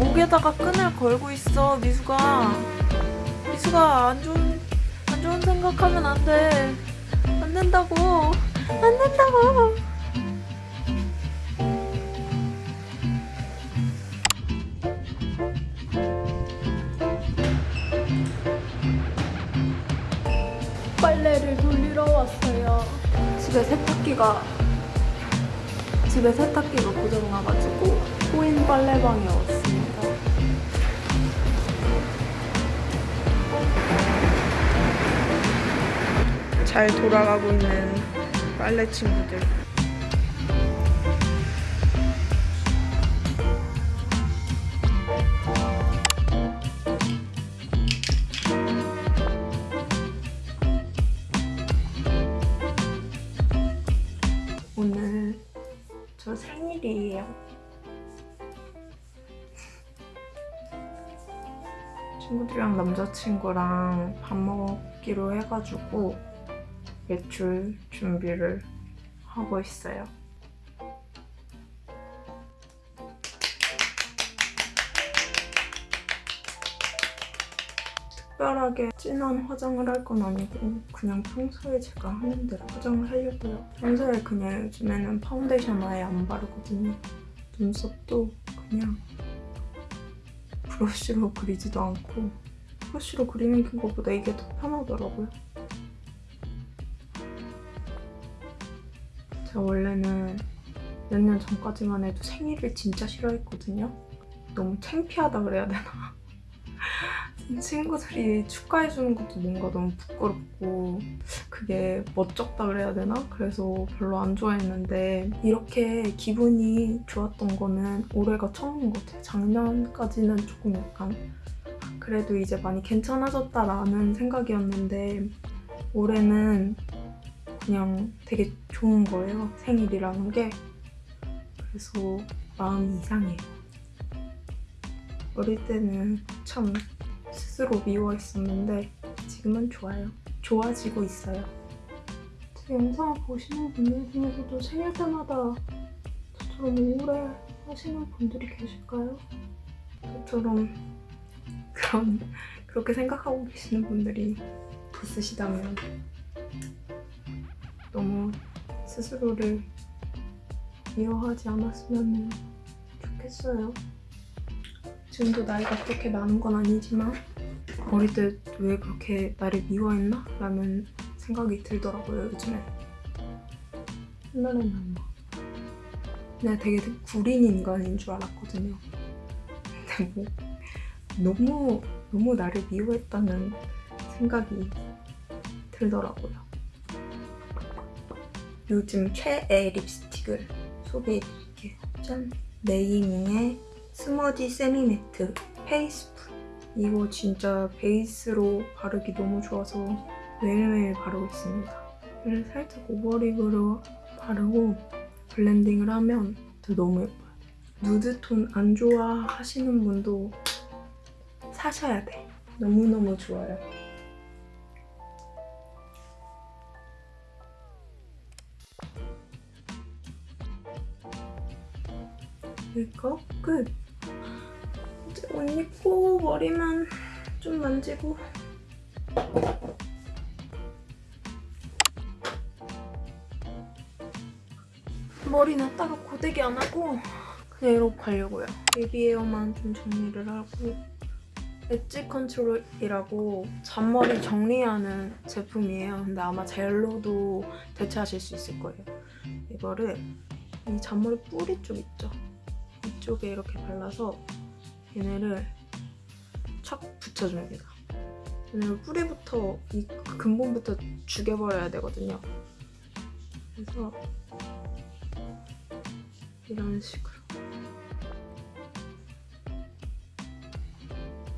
왜 목에다가 끈을 걸고 있어 미수가. 미수가 안 좋은 안 좋은 생각하면 안돼. 안 된다고. 안 된다고. 빨래를 돌리러 왔어요. 집에 세탁기가 집에 세탁기가 고장나가지고 코인 빨래방에 왔습니 잘 돌아가고 있는 빨래 친구들. 오늘 저 생일이에요. 친구들이랑 남자친구랑 밥 먹기로 해가지고 외출 준비를 하고 있어요. 특별하게 진한 화장을 할 건 아니고 그냥 평소에 제가 하는 대로 화장을 하려고요. 평소에 그냥 요즘에는 파운데이션 아예 안 바르거든요. 눈썹도 그냥 브러쉬로 그리지도 않고 브러쉬로 그리는 것보다 이게 더 편하더라고요. 제가 원래는 몇 년 전까지만 해도 생일을 진짜 싫어했거든요. 너무 창피하다 그래야 되나? 친구들이 축하해주는 것도 뭔가 너무 부끄럽고 그게 멋쩍다 그래야 되나? 그래서 별로 안 좋아했는데 이렇게 기분이 좋았던 거는 올해가 처음인 것 같아요. 작년까지는 조금 약간 그래도 이제 많이 괜찮아졌다라는 생각이었는데 올해는 그냥 되게 좋은 거예요. 생일이라는 게. 그래서 마음이 이상해요. 어릴 때는 참 스스로 미워했었는데 지금은 좋아요. 좋아지고 있어요. 제 영상을 보시는 분들 중에서도 생일 때마다 저처럼 우울해 하시는 분들이 계실까요? 저처럼 그런 그렇게 생각하고 계시는 분들이 있으시다면 너무 스스로를 미워하지 않았으면 좋겠어요. 지금도 나이가 그렇게 많은 건 아니지만 어릴 때 왜 그렇게 나를 미워했나? 라는 생각이 들더라고요, 요즘에. 옛날에는 막 내가 되게 구린 인간인 줄 알았거든요. 근데 뭐 너무 너무 나를 미워했다는 생각이 들더라고요. 요즘 최애 립스틱을 소개해드릴게요. 짠! 네이밍의 smudge semi matte faithful 이거 진짜 베이스로 바르기 너무 좋아서 매일매일 바르고 있습니다. 이거를 살짝 overlip으로 바르고 블렌딩을 하면 너무 예뻐요. 누드톤 안 좋아하시는 분도 사셔야 돼. 너무너무 좋아요. 메이크업 끝! 이제 옷 입고 머리만 좀 만지고 머리는 따로 고데기 안 하고 그냥 이러고 가려고요. baby hair만 좀 정리를 하고 edge control이라고 잔머리 정리하는 제품이에요. 근데 아마 젤로도 대체하실 수 있을 거예요. 이거를 이 잔머리 뿌리 쪽 있죠? 이쪽에 이렇게 발라서 얘네를 착 붙여줍니다. 얘네를 뿌리부터 이 근본부터 죽여버려야 되거든요. 그래서 이런 식으로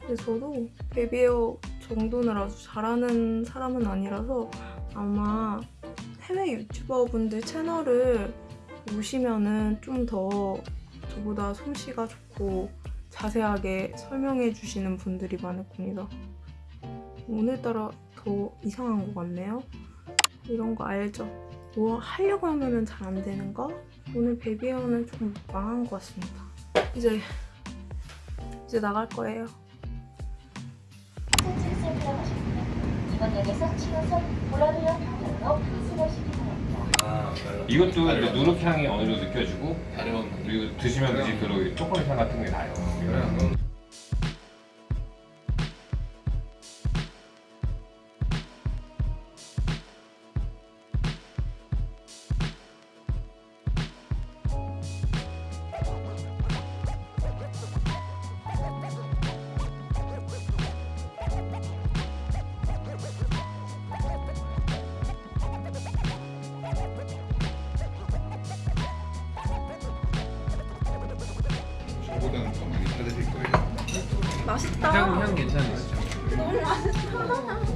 근데 저도 베비에어 정도는 아주 잘하는 사람은 아니라서 아마 해외 유튜버분들 채널을 보시면은 좀 더 저보다 솜씨가 좋고 자세하게 설명해 주시는 분들이 많을 겁니다. 오늘따라 더 이상한 것 같네요. 이런 거 알죠? 뭐 하려고 하면은 잘안 되는 거? 오늘 베비에어는 조금 망한 것 같습니다. 이제 이제 나갈 거예요. 이번 역에서 7호선 보라비아 방향으로 환승하시기 바랍니다. 아, 이것도 이제 누룩 향이 어느 정도 느껴지고 그리고 드시면 드실수록 초콜릿 향 같은 게 나요. 맛있다. 향, 향 괜찮아요. 너무 맛있다.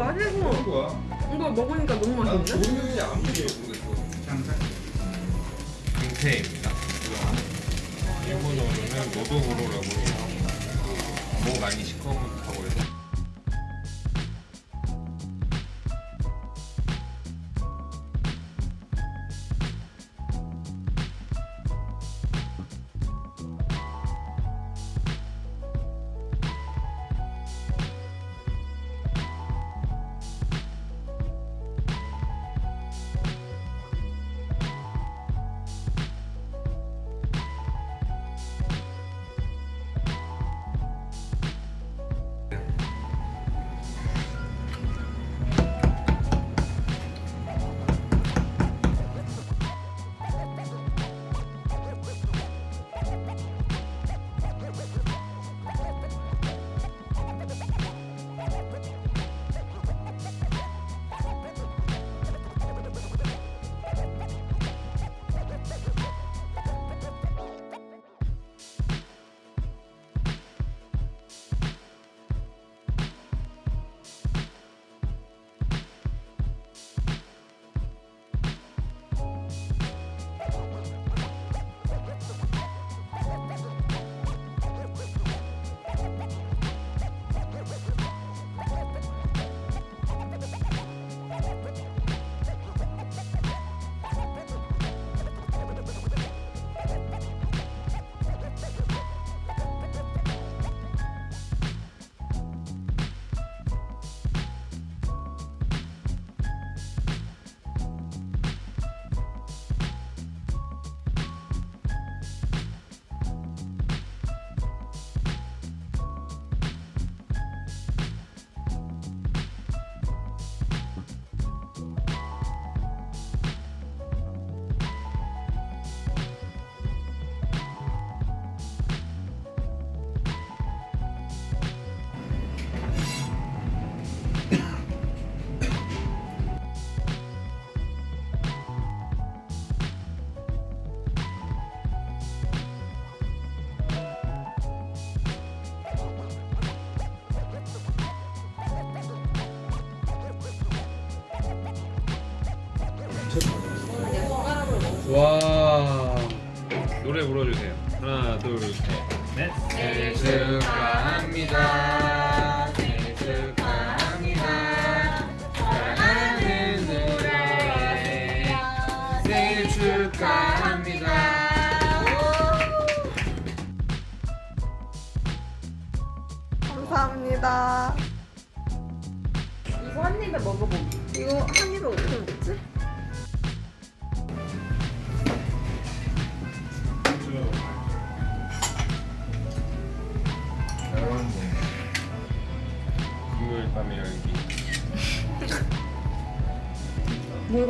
맛있어. 거야. 이거 먹으니까 너무 난 맛있는데? 냄새 안 보여. 근데 강태입니다. 일본어로는 노도구로라고 해요. 목 많이 시커멓다고 해서 와 노래 불러주세요. 하나 둘 셋. 넷. 생일 축하합니다. 생일 축하합니다. 사랑하는 노래 생일 축하합니다. 감사합니다. 이거 한 입에 먹어보기. 이거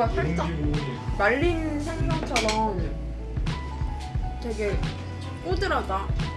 뭔가 살짝 말린 생선처럼 되게 꼬들하다.